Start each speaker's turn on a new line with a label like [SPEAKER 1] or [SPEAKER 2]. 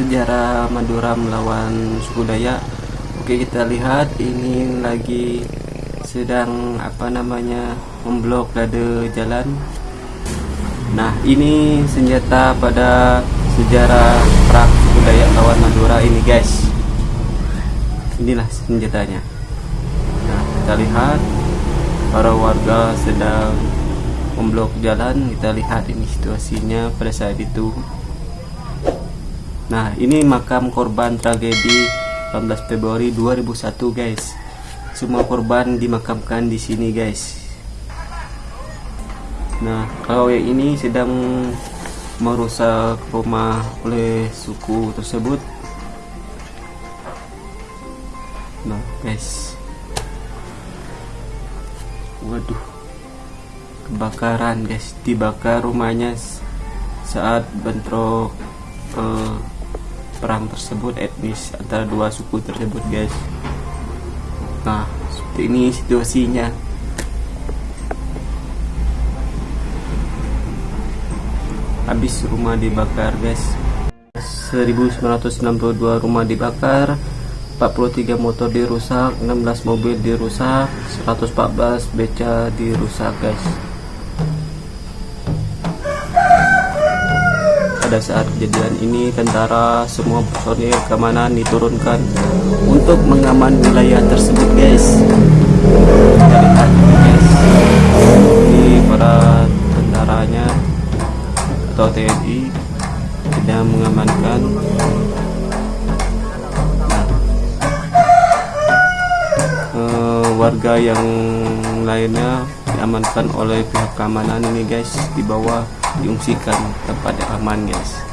[SPEAKER 1] sejarah Madura melawan suku Dayak. Oke kita lihat ini lagi sedang apa namanya memblok dada jalan. Nah ini senjata pada sejarah perang suku Dayak lawan Madura ini guys. Inilah senjatanya. Nah kita lihat para warga sedang memblok jalan. Kita lihat ini situasinya pada saat itu nah ini makam korban tragedi 18 Februari 2001 guys. Semua korban dimakamkan di sini guys. Nah kalau yang ini sedang merusak rumah oleh suku tersebut. Nah guys. Waduh. Kebakaran guys. Dibakar rumahnya saat bentrok eh, perang tersebut etnis antara dua suku tersebut guys. Nah seperti ini situasinya. Habis rumah dibakar guys. 1962 rumah dibakar 43 motor dirusak 16 mobil dirusak 114 beca dirusak guys pada saat kejadian ini tentara semua personil keamanan diturunkan untuk mengaman wilayah tersebut guys. Guys ini para tentaranya atau TNI sedang mengamankan. Eh, warga yang lainnya diamankan oleh pihak keamanan ini guys di bawah diungsikan tempat yang aman guys